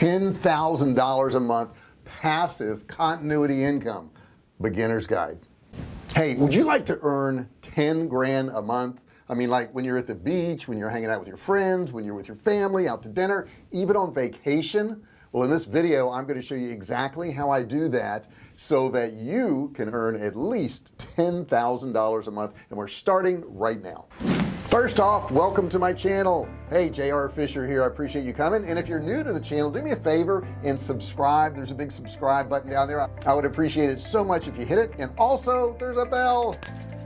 $10,000 a month passive continuity income. Beginner's guide. Hey would you like to earn 10 grand a month? I mean like when you're at the beach when you're hanging out with your friends when you're with your family out to dinner even on vacation? Well in this video I'm going to show you exactly how I do that so that you can earn at least $10,000 a month and we're starting right now first off welcome to my channel. Hey JR Fisher here. I appreciate you coming. And if you're new to the channel do me a favor and subscribe. There's a big subscribe button down there. I would appreciate it so much if you hit it. And also there's a bell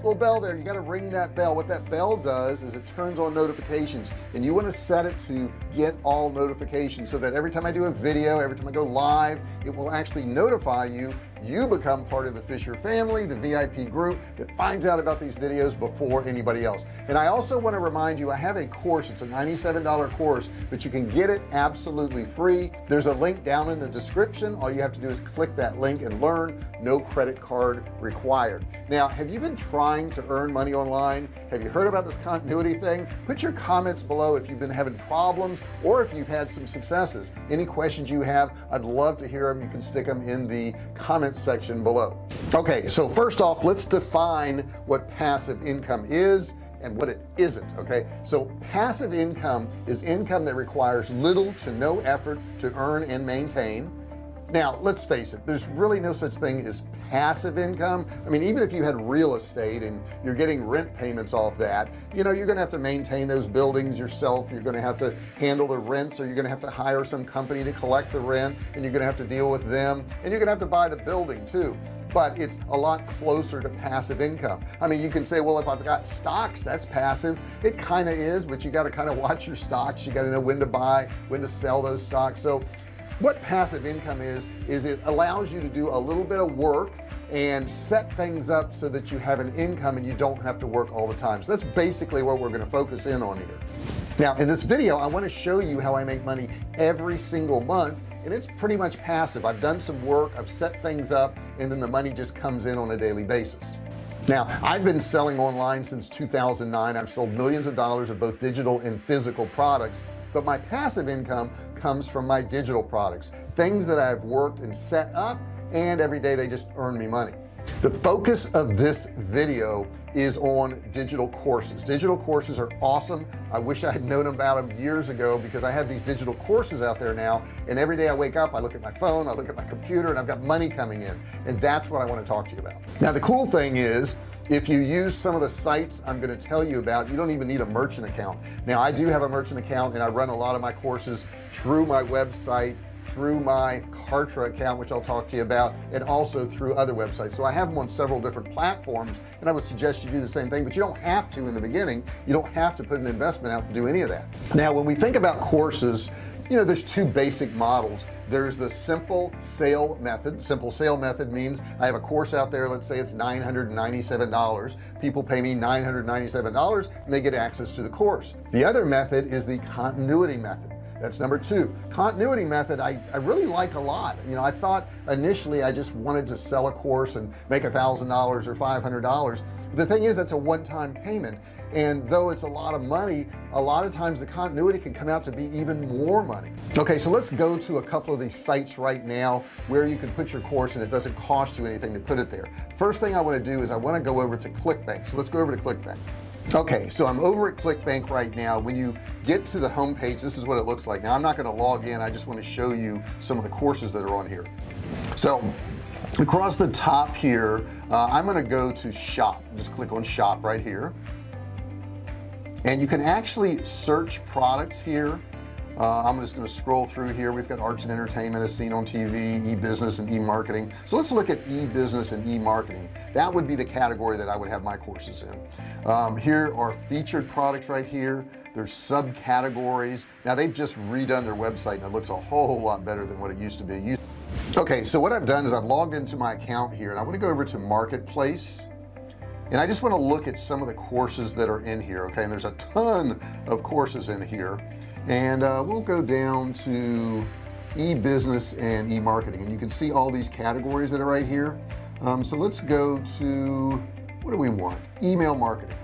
little bell there. You got to ring that bell. What that bell does is it turns on notifications and you want to set it to get all notifications so that every time I do a video every time I go live it will actually notify you. You become part of the Fisher family the VIP group that finds out about these videos before anybody else. And I also want to remind you I have a course. It's a $97 course but you can get it absolutely free. There's a link down in the description. All you have to do is click that link and learn. No credit card required. Now have you been trying to earn money online? Have you heard about this continuity thing? Put your comments below if you've been having problems or if you've had some successes. Any questions you have I'd love to hear them you can stick them in the comments section below. Okay so first off let's define what passive income is and what it isn't okay? So passive income is income that requires little to no effort to earn and maintain now let's face it there's really no such thing as passive income. I mean even if you had real estate and you're getting rent payments off that you know you're gonna have to maintain those buildings yourself. You're gonna have to handle the rents or you're gonna have to hire some company to collect the rent and you're gonna have to deal with them and you're gonna have to buy the building too. But it's a lot closer to passive income. I mean you can say well if I've got stocks that's passive. It kind of is but you got to kind of watch your stocks. You got to know when to buy when to sell those stocks. So what passive income is is it allows you to do a little bit of work and set things up so that you have an income and you don't have to work all the time. So that's basically what we're going to focus in on here. Now in this video I want to show you how I make money every single month and it's pretty much passive. I've done some work I've set things up and then the money just comes in on a daily basis. Now I've been selling online since 2009 I've sold millions of dollars of both digital and physical products but my passive income comes from my digital products things that I've worked and set up and every day they just earn me money the focus of this video is on digital courses. Digital courses are awesome. I wish I had known about them years ago because I have these digital courses out there now and every day I wake up I look at my phone I look at my computer and I've got money coming in and that's what I want to talk to you about. Now the cool thing is if you use some of the sites I'm going to tell you about you don't even need a merchant account. Now I do have a merchant account and I run a lot of my courses through my website through my Kartra account which I'll talk to you about and also through other websites. So I have them on several different platforms and I would suggest you do the same thing but you don't have to in the beginning. You don't have to put an investment out to do any of that. Now when we think about courses you know there's two basic models. There's the simple sale method. Simple sale method means I have a course out there let's say it's $997 people pay me $997 and they get access to the course. The other method is the continuity method that's number two. Continuity method I, I really like a lot. You know I thought initially I just wanted to sell a course and make a thousand dollars or five hundred dollars. The thing is that's a one-time payment. And though it's a lot of money a lot of times the continuity can come out to be even more money. Okay so let's go to a couple of these sites right now where you can put your course and it doesn't cost you anything to put it there. First thing I want to do is I want to go over to ClickBank. So let's go over to ClickBank okay so I'm over at ClickBank right now. When you get to the home page this is what it looks like. Now I'm not going to log in. I just want to show you some of the courses that are on here. So across the top here uh, I'm going to go to shop. Just click on shop right here. And you can actually search products here uh, I'm just going to scroll through here. We've got arts and entertainment as seen on TV e-business and e-marketing. So let's look at e-business and e-marketing. That would be the category that I would have my courses in. Um, here are featured products right here. There's subcategories. Now they've just redone their website and it looks a whole lot better than what it used to be. Okay so what I've done is I've logged into my account here and I want to go over to marketplace and I just want to look at some of the courses that are in here okay? And there's a ton of courses in here and uh, we'll go down to e-business and e-marketing. And you can see all these categories that are right here. Um, so let's go to what do we want? Email marketing.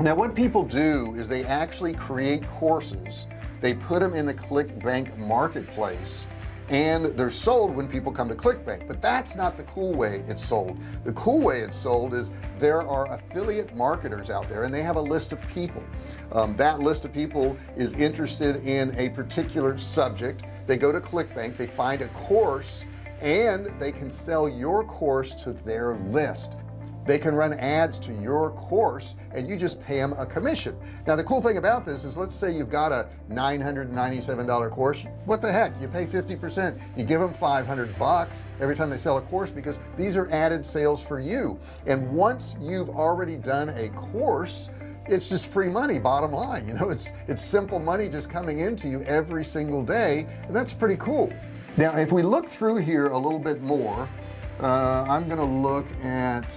Now what people do is they actually create courses. They put them in the ClickBank marketplace and they're sold when people come to ClickBank. But that's not the cool way it's sold. The cool way it's sold is there are affiliate marketers out there and they have a list of people. Um, that list of people is interested in a particular subject. They go to ClickBank they find a course and they can sell your course to their list they can run ads to your course and you just pay them a commission. Now the cool thing about this is let's say you've got a $997 course what the heck? You pay 50% you give them 500 bucks every time they sell a course because these are added sales for you. And once you've already done a course it's just free money bottom line you know it's it's simple money just coming into you every single day and that's pretty cool. Now if we look through here a little bit more uh, I'm gonna look at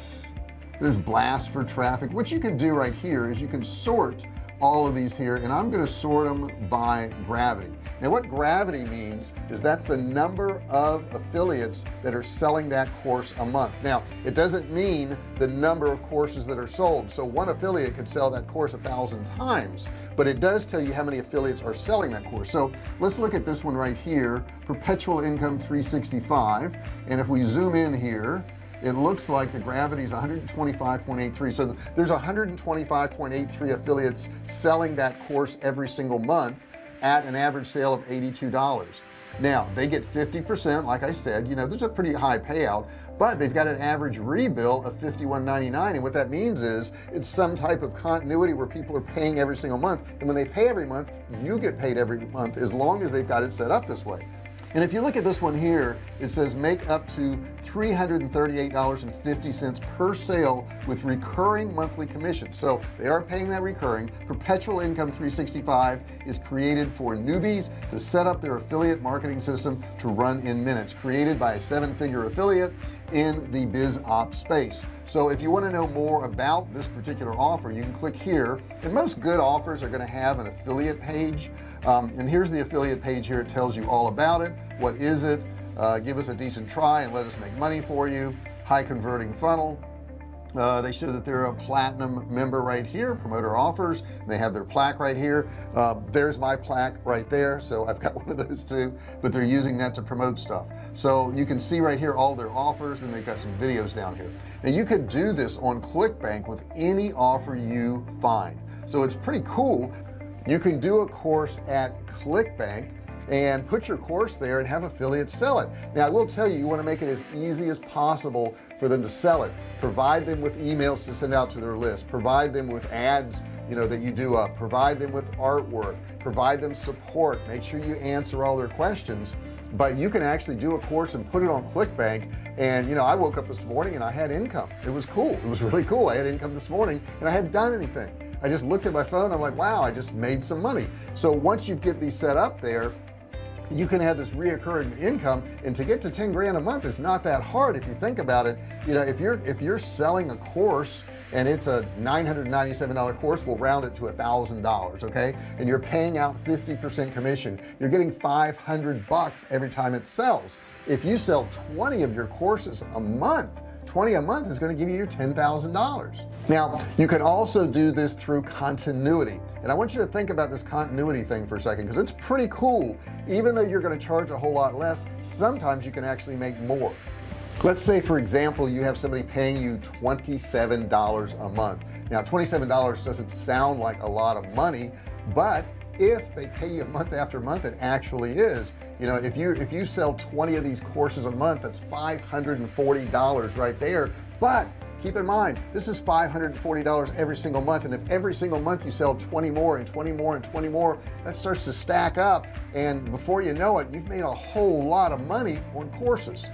there's blast for traffic. What you can do right here is you can sort all of these here and I'm going to sort them by gravity. Now what gravity means is that's the number of affiliates that are selling that course a month. Now it doesn't mean the number of courses that are sold. So one affiliate could sell that course a thousand times but it does tell you how many affiliates are selling that course. So let's look at this one right here perpetual income 365 and if we zoom in here it looks like the gravity is 125.83 so there's 125.83 affiliates selling that course every single month at an average sale of $82 now they get 50% like I said you know there's a pretty high payout but they've got an average rebill of 51.99 and what that means is it's some type of continuity where people are paying every single month. And when they pay every month you get paid every month as long as they've got it set up this way and if you look at this one here it says make up to $338.50 per sale with recurring monthly commission. So they are paying that recurring. Perpetual income 365 is created for newbies to set up their affiliate marketing system to run in minutes. Created by a seven-figure affiliate in the biz op space. So if you want to know more about this particular offer you can click here and most good offers are going to have an affiliate page. Um, and here's the affiliate page here. It tells you all about it. What is it? Uh, give us a decent try and let us make money for you. High converting funnel uh, they show that they're a platinum member right here. Promoter offers they have their plaque right here. Um, there's my plaque right there. So I've got one of those too but they're using that to promote stuff. So you can see right here all their offers and they've got some videos down here. Now you can do this on ClickBank with any offer you find. So it's pretty cool. You can do a course at ClickBank and put your course there and have affiliates sell it. Now I will tell you you want to make it as easy as possible for them to sell it. Provide them with emails to send out to their list. Provide them with ads you know that you do up. Provide them with artwork. Provide them support. Make sure you answer all their questions. But you can actually do a course and put it on ClickBank. And you know I woke up this morning and I had income. It was cool. It was really cool. I had income this morning and I hadn't done anything. I just looked at my phone. I'm like wow I just made some money. So once you get these set up there you can have this reoccurring income and to get to 10 grand a month is not that hard if you think about it. You know if you're if you're selling a course and it's a $997 course we'll round it to a thousand dollars okay? And you're paying out 50% commission. You're getting 500 bucks every time it sells. If you sell 20 of your courses a month 20 a month is going to give you your $10,000 now you can also do this through continuity. And I want you to think about this continuity thing for a second because it's pretty cool. Even though you're going to charge a whole lot less sometimes you can actually make more. Let's say for example you have somebody paying you $27 a month. Now $27 doesn't sound like a lot of money but if they pay you month after month it actually is. You know if you if you sell 20 of these courses a month that's $540 right there. But keep in mind this is $540 every single month. And if every single month you sell 20 more and 20 more and 20 more that starts to stack up. And before you know it you've made a whole lot of money on courses.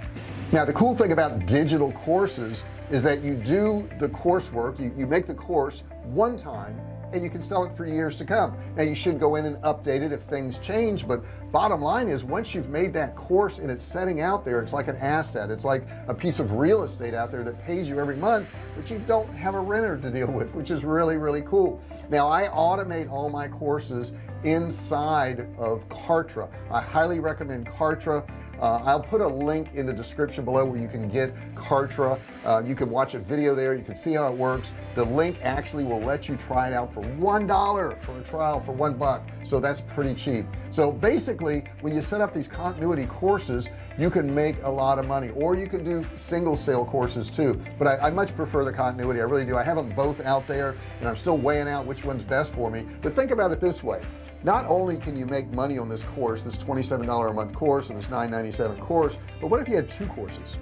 Now the cool thing about digital courses is that you do the coursework. You, you make the course one time and you can sell it for years to come. Now you should go in and update it if things change but bottom line is once you've made that course and it's setting out there it's like an asset. It's like a piece of real estate out there that pays you every month but you don't have a renter to deal with which is really really cool. Now I automate all my courses inside of Kartra. I highly recommend Kartra. Uh, I'll put a link in the description below where you can get Kartra. Uh, you can watch a video there. You can see how it works the link actually will let you try it out for one dollar for a trial for one buck. So that's pretty cheap. So basically when you set up these continuity courses you can make a lot of money or you can do single sale courses too. But I, I much prefer the continuity. I really do. I have them both out there and I'm still weighing out which one's best for me. But think about it this way. Not only can you make money on this course this $27 a month course and this 997 course but what if you had two courses?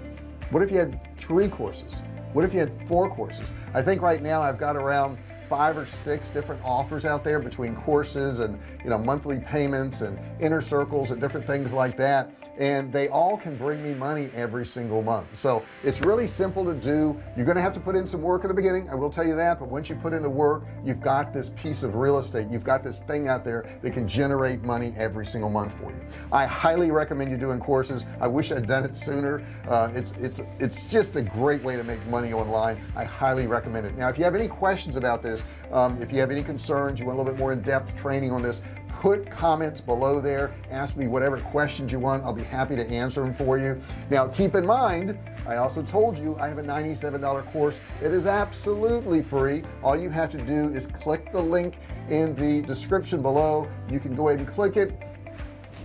What if you had three courses what if you had four courses? I think right now I've got around five or six different offers out there between courses and you know monthly payments and inner circles and different things like that. And they all can bring me money every single month. So it's really simple to do. You're gonna have to put in some work in the beginning I will tell you that. But once you put in the work you've got this piece of real estate. You've got this thing out there that can generate money every single month for you. I highly recommend you doing courses. I wish I'd done it sooner. Uh, it's it's it's just a great way to make money online. I highly recommend it. Now if you have any questions about this um, if you have any concerns you want a little bit more in-depth training on this put comments below there. Ask me whatever questions you want. I'll be happy to answer them for you. Now keep in mind I also told you I have a $97 course it is absolutely free. All you have to do is click the link in the description below. You can go ahead and click it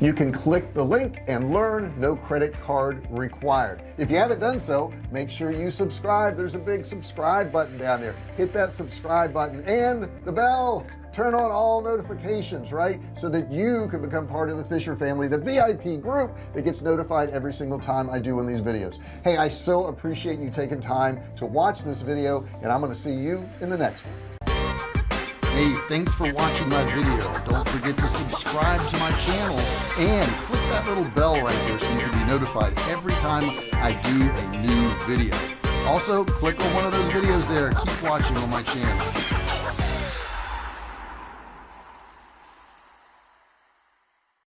you can click the link and learn. No credit card required. If you haven't done so make sure you subscribe. There's a big subscribe button down there. Hit that subscribe button and the bell. Turn on all notifications right? So that you can become part of the Fisher family the VIP group that gets notified every single time I do one of these videos. Hey I so appreciate you taking time to watch this video and I'm to see you in the next one Hey, thanks for watching my video. Don't forget to subscribe to my channel and click that little bell right there so you can be notified every time I do a new video. Also, click on one of those videos there. Keep watching on my channel.